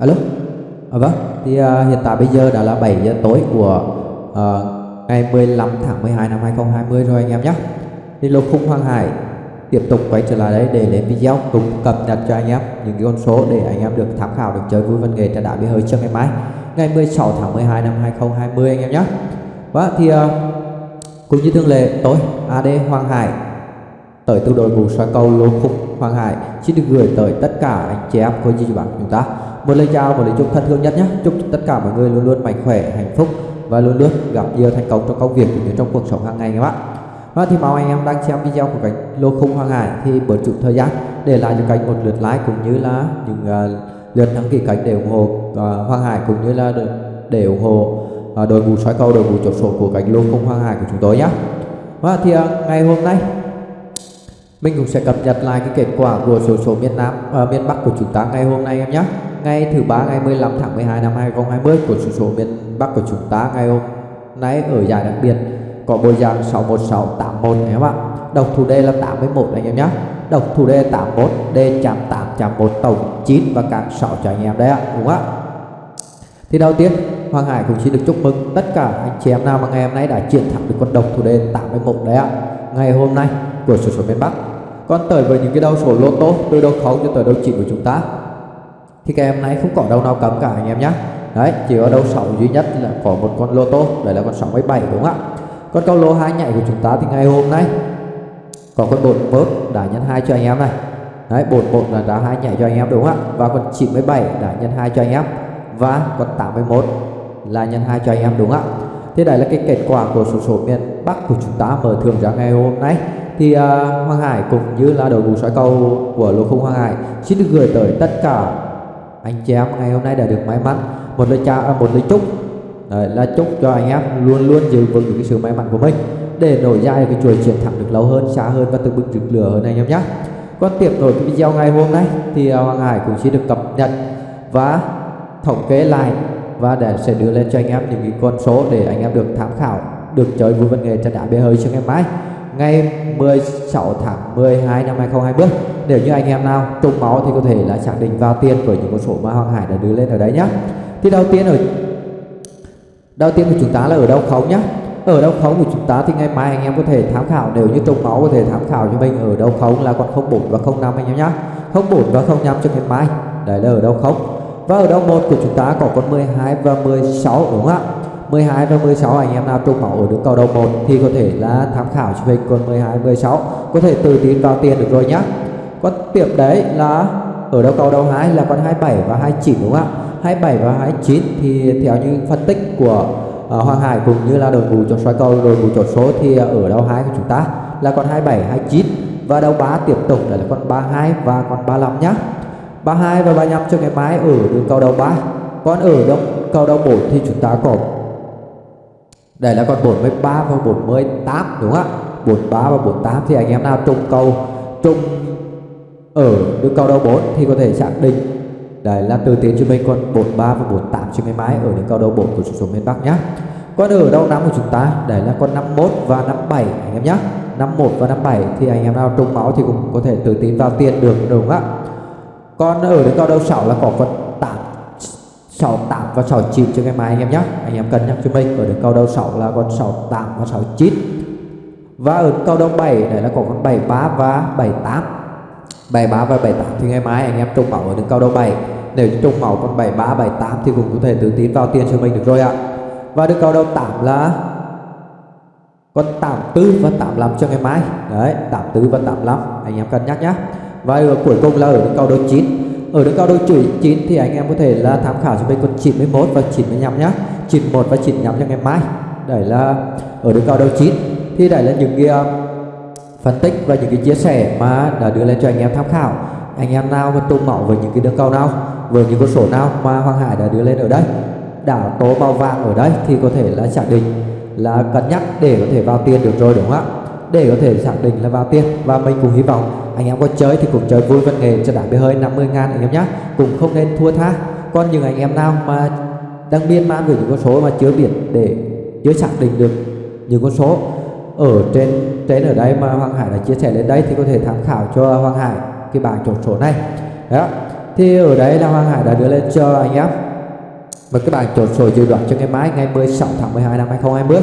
alo? À, vâng. Thì à, hiện tại bây giờ đã là 7 giờ tối của à, ngày 15 tháng 12 năm 2020 rồi anh em nhé. Thì lục khung Hoàng Hải tiếp tục quay trở lại đây để lên video cùng cập nhật cho anh em những cái con số để anh em được tham khảo được chơi vui văn nghệ trên đá bia hơi cho ngày mai ngày 16 tháng 12 năm 2020 anh em nhé. Và thì uh, cũng như thường lệ tối AD Hoàng Hải tới từ đội ngũ xoay cầu lô khúc Hoàng Hải xin được gửi tới tất cả anh chị em của chú bạn chúng ta một lời chào một lời chúc thân thương nhất nhé. Chúc tất cả mọi người luôn luôn mạnh khỏe hạnh phúc và luôn luôn gặp nhiều thành công trong công việc cũng như trong cuộc sống hàng ngày các bạn. Và thì mong anh em đang xem video của kênh lô khung Hoàng Hải thì bớt chút thời gian để lại cho kênh một lượt like cũng như là những uh, lượt đăng ký kênh để ủng hộ uh, Hoàng Hải cũng như là để ủng hộ uh, đội ngũ soi cầu đội ngũ chốt số của kênh lô khung Hoàng Hải của chúng tôi nhé. Và thì uh, ngày hôm nay mình cũng sẽ cập nhật lại cái kết quả của số số miền Nam uh, miền Bắc của chúng ta ngày hôm nay em nhé ngày thứ ba, ngày 15 tháng 12 năm 2020 của sổ số miền Bắc của chúng ta, ngày hôm nay ở giải đặc biệt, có bộ dạng 61681 em ạ. Độc thủ đề là 81 anh em nhé độc thủ đề 81 D chạm 8 chạm 1 tổng 9 và cả 6 cho anh em đấy ạ, đúng không ạ? Thì đầu tiên, Hoàng Hải cũng xin được chúc mừng tất cả anh chị em nào mà ngày hôm nay đã chiến thắng được con độc thủ đề 81 đấy ạ. Ngày hôm nay của sổ số miền Bắc. Còn tới với những cái đầu số lô tô từ đầu 0 cho tới đầu chỉ của chúng ta thì các em này không có đâu nào cấm cả anh em nhé đấy chỉ có đâu 6 duy nhất là có một con lô tô đấy là con 67 đúng không ạ? Con câu lô hai nhảy của chúng ta thì ngày hôm nay có con bột bớt đã nhân hai cho anh em này. Đấy bột bột là đã hai nhảy cho anh em đúng không ạ? Và con 97 đã nhân hai cho anh em. Và con 81 là nhân hai cho anh em đúng không ạ? Thế đây là cái kết quả của số số miền Bắc của chúng ta mở thường ra ngày hôm nay. Thì uh, Hoàng Hải cũng như là đội ngũ soi cầu của lô không Hoàng Hải xin được gửi tới tất cả anh chị em ngày hôm nay đã được may mắn. Một lời chào à, một lời chúc. Đấy, là chúc cho anh em luôn luôn giữ vững được cái sự may mắn của mình để nổi dài cái chuỗi chiến thắng được lâu hơn xa hơn và từng bước rực lửa hơn anh em nhé. Còn tiếp nối cái video ngày hôm nay thì à, Hoàng Hải cũng sẽ được cập nhật và thống kê lại và để sẽ đưa lên cho anh em những cái con số để anh em được tham khảo được chơi vui văn nghệ trên đá bê hơi cho ngày mai ngày 16 tháng 12 năm 2020 nếu như anh em nào trùng máu thì có thể là xác định vào tiền với những con số mà Hoàng Hải đã đưa lên ở đấy nhá. Thì đầu tiên ở đầu tiên của chúng ta là ở đâu không nhá? Ở đâu khống của chúng ta thì ngày mai anh em có thể tham khảo. Nếu như trùng máu có thể tham khảo cho mình ở đâu khống là còn 04 và 05 anh em nhá. 04 và 05 cho ngày mai. Đấy là ở đâu khống và ở đâu một của chúng ta có con 12 và 16 đúng không ạ? 12 và 16 anh em nào trùng máu ở đường cầu đầu 1 thì có thể là tham khảo cho mình. Con 12 16 có thể tự tin vào tiền được rồi nhá. Con tiếp đấy là ở đầu cầu đầu 2 là con 27 và 29 đúng không ạ? 27 và 29 thì theo như phân tích của uh, Hoàng Hải cũng như là đội ngũ chốt xoay cầu đội ngũ chốt số thì ở đầu 2 của chúng ta là con 27 29 và đầu 3 tiếp tục là con 32 và con 35 nhá. 32 và 35 cho ngày mai ở đường cầu đầu 3 còn ở đầu cầu đầu 4 thì chúng ta có đây là con 43 và 48 đúng không ạ? 43 và 48 thì anh em nào trùng câu trùng ở đường cầu đầu 4 thì có thể xác định. Đây là từ tiến cho mình con 43 và 48 cho ngày máy ở đường cầu đầu 4 của số số miền Bắc nhé còn ở đầu năm của chúng ta? Đây là con 51 và 57 anh em nhé 51 và 57 thì anh em nào trùng máu thì cũng có thể tự tin vào tiền được, đúng không ạ? Còn ở đường cầu đầu 6 là có con 8 sáu tám và sáu chín cho ngày mai anh em nhé. Anh em cân nhắc cho mình, ở đường cầu đầu sáu là con sáu tám và sáu chín. Và ở cầu đầu bảy này là có con bảy ba và bảy tám. Bảy ba và bảy tám thì ngày mai anh em trùng máu ở đường cầu đầu bảy. Nếu trùng máu con bảy ba, bảy tám thì cũng có thể tự tin vào tiền cho mình được rồi ạ. Và được cầu đầu tám là con tám tư và tám lăm cho ngày mai. Đấy, tám tư và tám lăm, anh em cân nhắc nhé. Và cuối cùng là ở đường cầu đầu chín ở đường cao đôi chuỗi 9 thì anh em có thể là tham khảo cho mình con 91 và 95 nhá. 91 và 95 cho ngày mai. Đấy là ở đường cao đôi 9 thì đấy là những cái uh, phân tích và những cái chia sẻ mà đã đưa lên cho anh em tham khảo. Anh em nào mà tung mẫu với những cái đường cao nào với những con số nào mà Hoàng Hải đã đưa lên ở đây đảo tố màu vàng ở đây thì có thể là xác định là cân nhắc để có thể vào tiền được rồi đúng không ạ? Để có thể xác định là vào tiền. Và mình cũng hy vọng anh em có chơi thì cũng chơi vui văn nghệ cho đảng bê hơi 50 ngàn anh em nhé cũng không nên thua tha. Còn những anh em nào mà đang biên man về những con số mà chưa biết để chưa xác định được những con số ở trên trên ở đây mà Hoàng Hải đã chia sẻ lên đây thì có thể tham khảo cho Hoàng Hải cái bảng chốt số này. Đó. Thì ở đây là Hoàng Hải đã đưa lên cho anh em và các bạn chốt số dự đoán cho ngày mai, ngày 16 tháng 12 năm 2020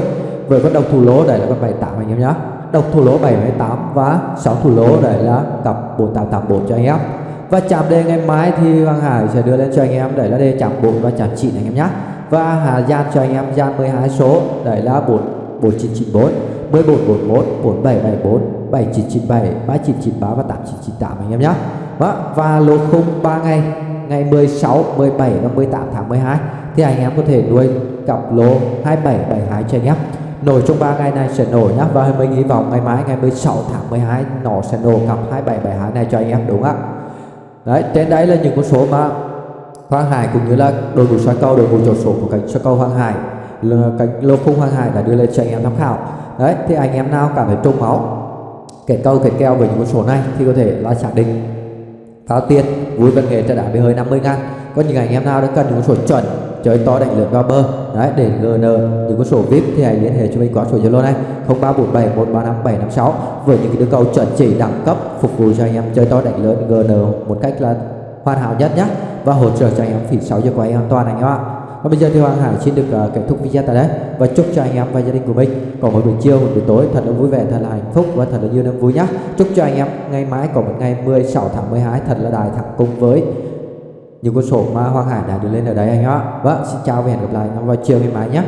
với con đồng thủ lỗ đây là con 78 anh em nhé độc thủ lỗ 78 và 6 thủ lỗ đây là cặp 4884 cho anh em. Và chạm đề ngày mai thì Hoàng Hải sẽ đưa lên cho anh em đấy là đề chạm 4 và chạm 9 anh em nhé và Hà Gian cho anh em gian 12 số đấy là 4 4994 1441 4774 7997 3993 và 8998 anh em nhé và, vâng, và lô khung 3 ngày ngày 16, 17 và 18 tháng 12 thì anh em có thể nuôi cặp lô 2772 cho anh em nổi trong 3 ngày này sẽ nổi nhá. Và mình hy vọng ngày mai, ngày 16 tháng 12 nó sẽ nổ cặp 2772 này cho anh em, đúng không ạ? Đấy, trên đấy là những con số mà Hoàng Hải cũng như là đội ngũ soi câu đội ngũ chốt số của cánh soi câu Hoàng Hải cánh lô khung Hoàng Hải đã đưa lên cho anh em tham khảo. Đấy, thì anh em nào cảm thấy trung máu kẻ câu kẻ keo với những con số này thì có thể là xác định. Pháo tiền vui văn nghệ trả đá bị hơi 50 ngàn. Có những anh em nào đã cần những con số chuẩn chơi to đánh lớn vào bờ. Đấy để gn những con số vip thì hãy liên hệ cho mình qua số zalo này. 0347 135 756 với những cái đưa cầu chuẩn chỉ đẳng cấp phục vụ cho anh em chơi to đánh lớn gn một cách là hoàn hảo nhất nhé và hỗ trợ cho anh em phỉ 6 giờ của anh em an toàn anh em ạ. Và bây giờ thì Hoàng Hải xin được uh, kết thúc video tại đây. Và chúc cho anh em và gia đình của mình có một buổi chiều, một buổi tối thật là vui vẻ, thật là hạnh phúc và thật là nhiều niềm vui nhé. Chúc cho anh em ngày mai có một ngày 16 tháng 12 thật là đại thắng cùng với những con số mà Hoàng Hải đã đưa lên ở đây anh ạ. Vâng, xin chào và hẹn gặp lại anh em vào chiều ngày mai nhé.